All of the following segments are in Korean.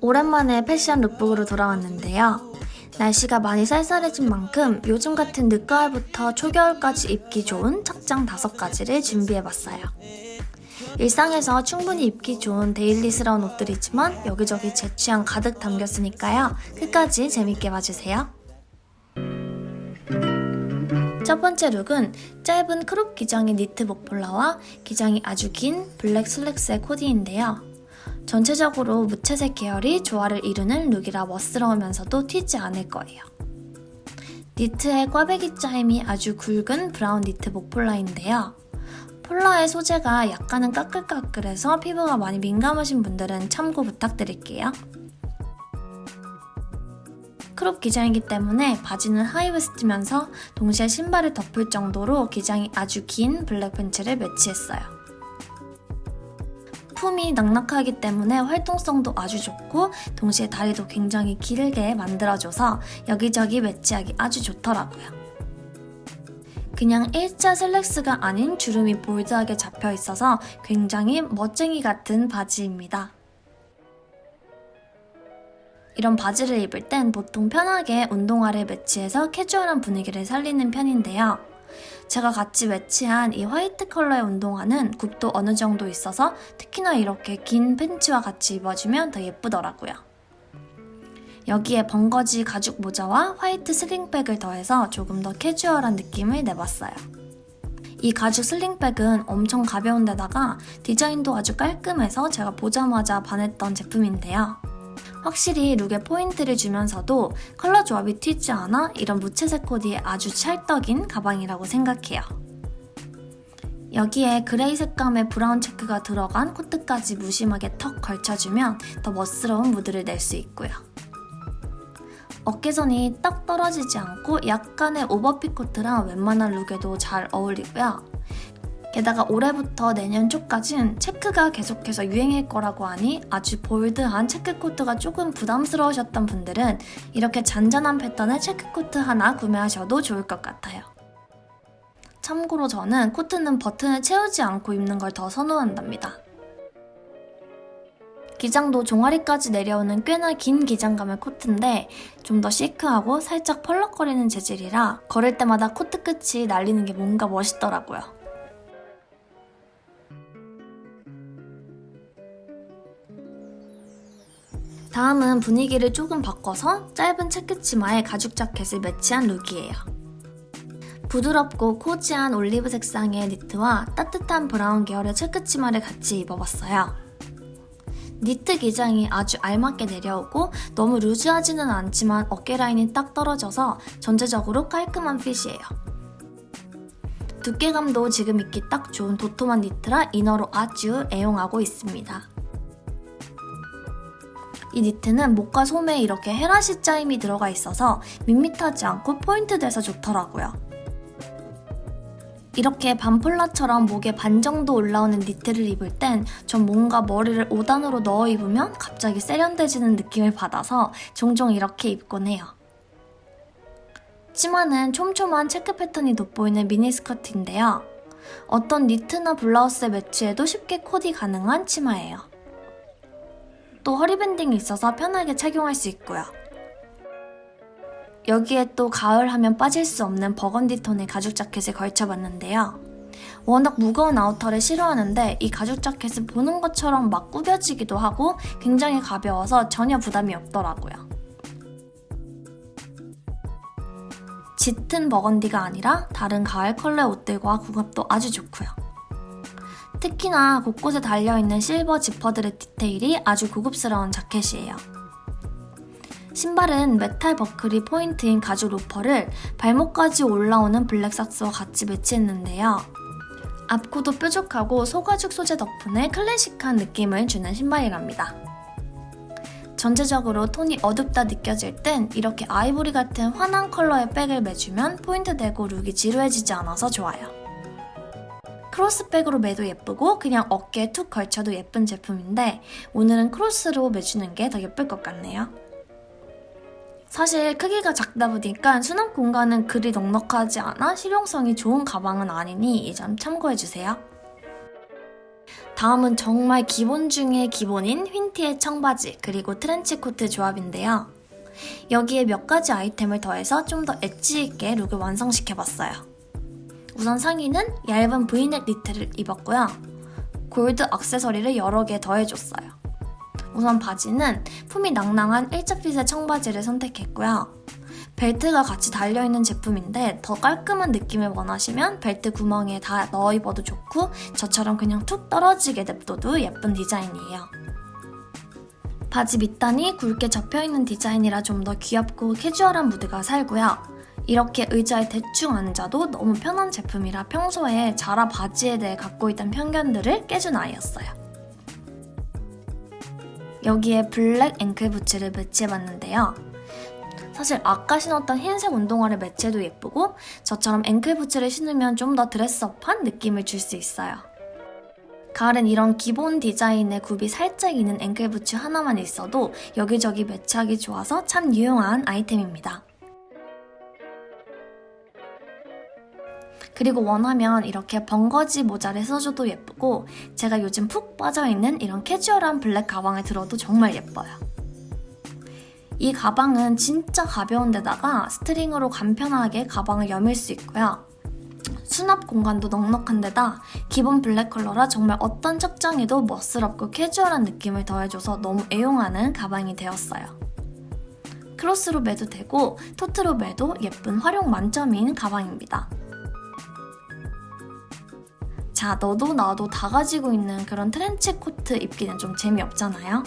오랜만에 패션 lookbook으로 돌아왔는데요. 날씨가 많이 쌀쌀해진 만큼 요즘 같은 늦가을부터 초겨울까지 입기 좋은 착장 5가지를 준비해봤어요. 일상에서 충분히 입기 좋은 daily스러운 옷들이지만 여기저기 제 취향 가득 담겼으니까요. 끝까지 재밌게 봐주세요. 첫 번째 look은 짧은 crop 기장의 니트 목폴라와 기장이 아주 긴 블랙 슬랙스의 코디인데요. 전체적으로 무채색 계열이 조화를 이루는 look이라 멋스러우면서도 튀지 않을 거예요. 니트의 꽈배기 짜임이 아주 굵은 브라운 니트 목폴라인데요. 폴라의 소재가 약간은 까끌까끌해서 피부가 많이 민감하신 분들은 참고 부탁드릴게요. crop 기장이기 때문에 바지는 high waist면서 동시에 신발을 덮을 정도로 기장이 아주 긴 블랙 팬츠를 매치했어요. 품이 낭낙하기 때문에 활동성도 아주 좋고 동시에 다리도 굉장히 길게 만들어줘서 여기저기 매치하기 아주 좋더라고요. 그냥 일자 슬랙스가 아닌 주름이 볼드하게 잡혀 있어서 굉장히 멋쟁이 같은 바지입니다. 이런 바지를 입을 땐 보통 편하게 운동화를 매치해서 캐주얼한 분위기를 살리는 편인데요. 제가 같이 매치한 이 화이트 컬러의 운동화는 굽도 어느 정도 있어서 특히나 이렇게 긴 팬츠와 같이 입어주면 더 예쁘더라고요. 여기에 벙거지 가죽 모자와 화이트 슬링백을 더해서 조금 더 캐주얼한 느낌을 내봤어요. 이 가죽 슬링백은 엄청 가벼운 데다가 디자인도 아주 깔끔해서 제가 보자마자 반했던 제품인데요. 확실히 룩에 포인트를 주면서도 컬러 조합이 튀지 않아 이런 무채색 코디에 아주 찰떡인 가방이라고 생각해요. 여기에 그레이 색감의 브라운 체크가 들어간 코트까지 무심하게 턱 걸쳐주면 더 멋스러운 무드를 낼 수 있고요. 어깨선이 딱 떨어지지 않고 약간의 오버핏 코트라 웬만한 룩에도 잘 어울리고요. 게다가 올해부터 내년 초까진 체크가 계속해서 유행일 거라고 하니 아주 bold한 체크 코트가 조금 부담스러우셨던 분들은 이렇게 잔잔한 패턴의 체크 코트 하나 구매하셔도 좋을 것 같아요. 참고로 저는 코트는 버튼을 채우지 않고 입는 걸 더 선호한답니다. 기장도 종아리까지 내려오는 꽤나 긴 기장감의 코트인데 좀 더 시크하고 살짝 펄럭거리는 재질이라 걸을 때마다 코트 끝이 날리는 게 뭔가 멋있더라고요. 다음은 분위기를 조금 바꿔서 짧은 체크 치마에 가죽 자켓을 매치한 룩이에요. 부드럽고 cozy한 올리브 색상의 니트와 따뜻한 브라운 계열의 체크 치마를 같이 입어봤어요. 니트 기장이 아주 알맞게 내려오고 너무 loose하지는 않지만 어깨 라인이 딱 떨어져서 전체적으로 깔끔한 핏이에요. 두께감도 지금 입기 딱 좋은 도톰한 니트라 이너로 아주 애용하고 있습니다. 이 니트는 목과 소매에 이렇게 헤라시 짜임이 들어가 있어서 밋밋하지 않고 포인트 돼서 좋더라고요. 이렇게 반폴라처럼 목에 반 정도 올라오는 니트를 입을 땐 전 뭔가 머리를 5단으로 넣어 입으면 갑자기 세련돼지는 느낌을 받아서 종종 이렇게 입곤 해요. 치마는 촘촘한 체크 패턴이 돋보이는 미니스커트인데요. 어떤 니트나 블라우스에 매치해도 쉽게 코디 가능한 치마예요. 또 허리밴딩이 있어서 편하게 착용할 수 있고요. 여기에 또 가을 하면 빠질 수 없는 버건디 톤의 가죽 자켓을 걸쳐봤는데요. 워낙 무거운 아우터를 싫어하는데 이 가죽 자켓은 보는 것처럼 막 구겨지기도 하고 굉장히 가벼워서 전혀 부담이 없더라고요. 짙은 버건디가 아니라 다른 가을 컬러의 옷들과 궁합도 아주 좋고요. 특히나 곳곳에 달려있는 실버 지퍼들의 디테일이 아주 고급스러운 자켓이에요. 신발은 메탈 버클이 포인트인 가죽 로퍼를 발목까지 올라오는 블랙 socks와 같이 매치했는데요. 앞코도 뾰족하고 소가죽 소재 덕분에 클래식한 느낌을 주는 신발이랍니다. 전체적으로 톤이 어둡다 느껴질 땐 이렇게 아이보리 같은 환한 컬러의 백을 매주면 포인트 되고 룩이 지루해지지 않아서 좋아요. 크로스백으로 매도 예쁘고 그냥 어깨에 툭 걸쳐도 예쁜 제품인데 오늘은 크로스로 매주는 게 더 예쁠 것 같네요. 사실 크기가 작다 보니까 수납 공간은 그리 넉넉하지 않아 실용성이 좋은 가방은 아니니 이 점 참고해주세요. 다음은 정말 기본 중의 기본인 흰 티에 청바지 그리고 트렌치 코트 조합인데요. 여기에 몇 가지 아이템을 더해서 좀 더 엣지 있게 룩을 완성시켜봤어요. 우선 상의는 얇은 브이넥 니트를 입었고요. 골드 액세서리를 여러 개 더해줬어요. 우선 바지는 품이 낭낭한 일자핏의 청바지를 선택했고요. 벨트가 같이 달려있는 제품인데 더 깔끔한 느낌을 원하시면 벨트 구멍에 다 넣어 입어도 좋고 저처럼 그냥 툭 떨어지게 냅둬도 예쁜 디자인이에요. 바지 밑단이 굵게 접혀있는 디자인이라 좀 더 귀엽고 캐주얼한 무드가 살고요. 이렇게 의자에 대충 앉아도 너무 편한 제품이라 평소에 자라 바지에 대해 갖고 있던 편견들을 깨준 아이였어요. 여기에 블랙 앵클 부츠를 매치해봤는데요. 사실 아까 신었던 흰색 운동화를 매치해도 예쁘고 저처럼 앵클 부츠를 신으면 좀 더 드레스업한 느낌을 줄 수 있어요. 가을엔 이런 기본 디자인의 굽이 살짝 있는 앵클 부츠 하나만 있어도 여기저기 매치하기 좋아서 참 유용한 아이템입니다. 그리고 원하면 이렇게 벙거지 모자를 써줘도 예쁘고 제가 요즘 푹 빠져있는 이런 캐주얼한 블랙 가방을 들어도 정말 예뻐요. 이 가방은 진짜 가벼운 데다가 스트링으로 간편하게 가방을 여밀 수 있고요. 수납 공간도 넉넉한 데다 기본 블랙 컬러라 정말 어떤 착장에도 멋스럽고 캐주얼한 느낌을 더해줘서 너무 애용하는 가방이 되었어요. 크로스로 매도 되고 토트로 매도 예쁜 활용 만점인 가방입니다. 자, 너도 나도 다 가지고 있는 그런 트렌치 코트 입기는 좀 재미없잖아요?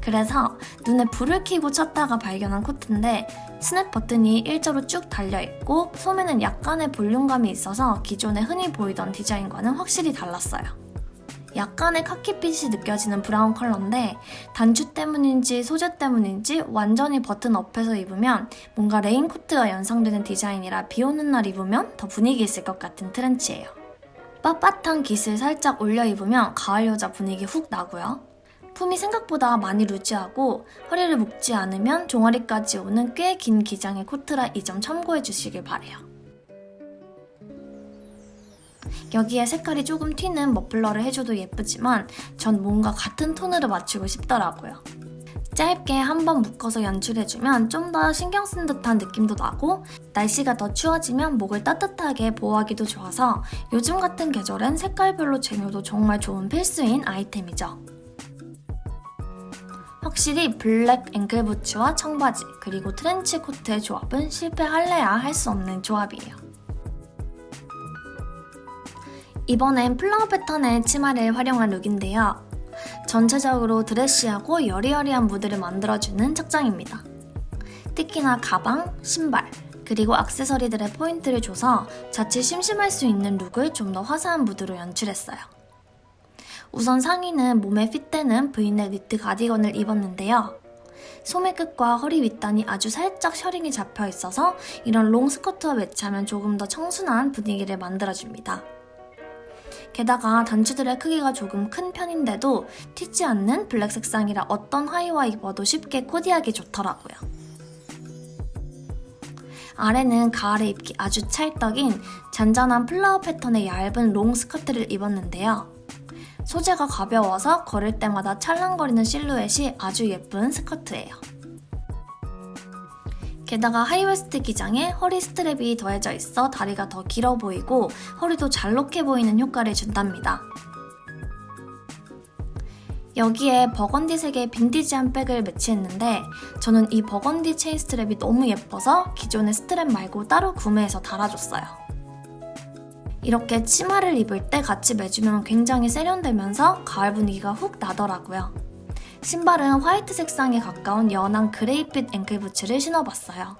그래서 눈에 불을 켜고 찾다가 발견한 코트인데 스냅 버튼이 일자로 쭉 달려있고 소매는 약간의 볼륨감이 있어서 기존에 흔히 보이던 디자인과는 확실히 달랐어요. 약간의 카키빛이 느껴지는 브라운 컬러인데 단추 때문인지 소재 때문인지 완전히 button up해서 입으면 뭔가 레인코트가 연상되는 디자인이라 비 오는 날 입으면 더 분위기 있을 것 같은 트렌치예요. 빳빳한 깃을 살짝 올려 입으면 가을 여자 분위기 훅 나고요. 품이 생각보다 많이 루즈하고 허리를 묶지 않으면 종아리까지 오는 꽤 긴 기장의 코트라 이 점 참고해 주시길 바래요. 여기에 색깔이 조금 튀는 머플러를 해줘도 예쁘지만 전 뭔가 같은 톤으로 맞추고 싶더라고요. 짧게 한 번 묶어서 연출해주면 좀 더 신경 쓴 듯한 느낌도 나고 날씨가 더 추워지면 목을 따뜻하게 보호하기도 좋아서 요즘 같은 계절엔 색깔별로 쟁여도 정말 좋은 필수인 아이템이죠. 확실히 블랙 앵클 부츠와 청바지 그리고 트렌치 코트의 조합은 실패할래야 할 수 없는 조합이에요. 이번엔 플라워 패턴의 치마를 활용한 룩인데요. 전체적으로 드레시하고 여리여리한 무드를 만들어주는 착장입니다. 특히나 가방, 신발, 그리고 악세서리들의 포인트를 줘서 자칫 심심할 수 있는 룩을 좀 더 화사한 무드로 연출했어요. 우선 상의는 몸에 핏되는 브이넥 니트 가디건을 입었는데요. 소매 끝과 허리 윗단이 아주 살짝 셔링이 잡혀 있어서 이런 롱 스커트와 매치하면 조금 더 청순한 분위기를 만들어줍니다. 게다가 단추들의 크기가 조금 큰 편인데도 튀지 않는 블랙 색상이라 어떤 하의와 입어도 쉽게 코디하기 좋더라고요. 아래는 가을에 입기 아주 찰떡인 잔잔한 플라워 패턴의 얇은 롱 스커트를 입었는데요. 소재가 가벼워서 걸을 때마다 찰랑거리는 실루엣이 아주 예쁜 스커트예요. 게다가 하이웨스트 기장에 허리 스트랩이 더해져 있어 다리가 더 길어 보이고 허리도 잘록해 보이는 효과를 준답니다. 여기에 버건디색의 빈티지한 백을 매치했는데 저는 이 버건디 체인 스트랩이 너무 예뻐서 기존의 스트랩 말고 따로 구매해서 달아줬어요. 이렇게 치마를 입을 때 같이 매주면 굉장히 세련되면서 가을 분위기가 훅 나더라고요. 신발은 화이트 색상에 가까운 연한 그레이빛 앵클 부츠를 신어봤어요.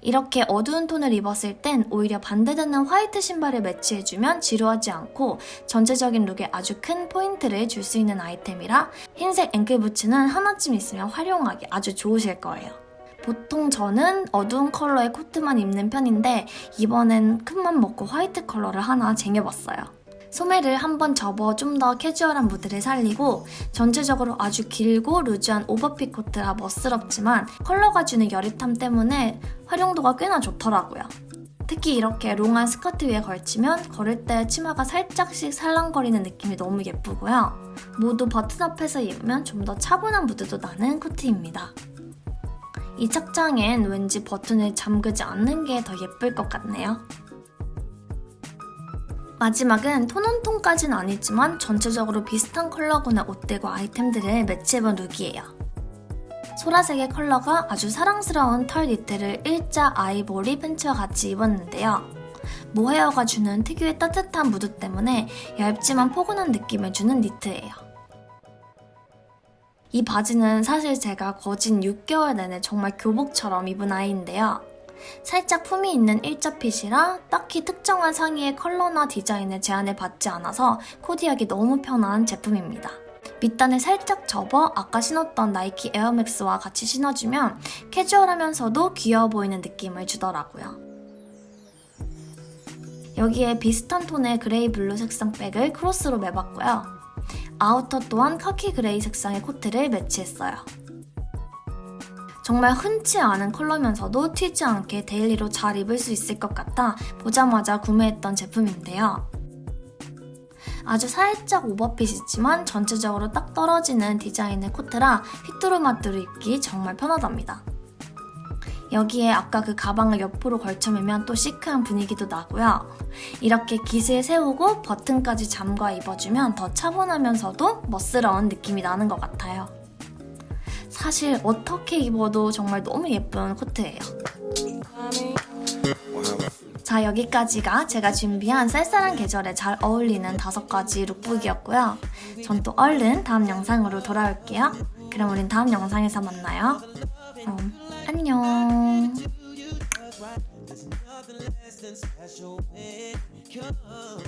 이렇게 어두운 톤을 입었을 땐 오히려 반대되는 화이트 신발을 매치해주면 지루하지 않고 전체적인 룩에 아주 큰 포인트를 줄 수 있는 아이템이라 흰색 앵클 부츠는 하나쯤 있으면 활용하기 아주 좋으실 거예요. 보통 저는 어두운 컬러의 코트만 입는 편인데 이번엔 큰맘 먹고 화이트 컬러를 하나 쟁여봤어요. 소매를 한번 접어 좀 더 캐주얼한 무드를 살리고 전체적으로 아주 길고 루즈한 오버핏 코트라 멋스럽지만 컬러가 주는 여릿함 때문에 활용도가 꽤나 좋더라고요. 특히 이렇게 롱한 스커트 위에 걸치면 걸을 때 치마가 살짝씩 살랑거리는 느낌이 너무 예쁘고요. 모두 button up해서 입으면 좀 더 차분한 무드도 나는 코트입니다. 이 착장엔 왠지 버튼을 잠그지 않는 게 더 예쁠 것 같네요. 마지막은 tone on tone까지는 아니지만 전체적으로 비슷한 컬러군의 옷들과 아이템들을 매치해본 룩이에요. 소라색의 컬러가 아주 사랑스러운 털 니트를 일자 아이보리 팬츠와 같이 입었는데요. 모헤어가 주는 특유의 따뜻한 무드 때문에 얇지만 포근한 느낌을 주는 니트예요. 이 바지는 사실 제가 거진 6개월 내내 정말 교복처럼 입은 아이인데요. 살짝 품이 있는 일자 핏이라 딱히 특정한 상의의 컬러나 디자인을 제한을 받지 않아서 코디하기 너무 편한 제품입니다. 밑단을 살짝 접어 아까 신었던 나이키 에어맥스와 같이 신어주면 캐주얼하면서도 귀여워 보이는 느낌을 주더라고요. 여기에 비슷한 톤의 그레이 블루 색상 백을 크로스로 매봤고요. 아우터 또한 카키 그레이 색상의 코트를 매치했어요. 정말 흔치 않은 컬러면서도 튀지 않게 데일리로 잘 입을 수 있을 것 같아 보자마자 구매했던 제품인데요. 아주 살짝 오버핏이지만 전체적으로 딱 떨어지는 디자인의 코트라 휘뚜루마뚜루 입기 정말 편하답니다. 여기에 아까 그 가방을 옆으로 걸쳐매면 또 시크한 분위기도 나고요. 이렇게 깃을 세우고 버튼까지 잠가 입어주면 더 차분하면서도 멋스러운 느낌이 나는 것 같아요. 사실 어떻게 입어도 정말 너무 예쁜 코트예요. 자 여기까지가 제가 준비한 쌀쌀한 계절에 잘 어울리는 다섯 가지 룩북이었고요. 전 또 얼른 다음 영상으로 돌아올게요. 그럼 우린 다음 영상에서 만나요. 그럼 안녕. nothing less than special when it comes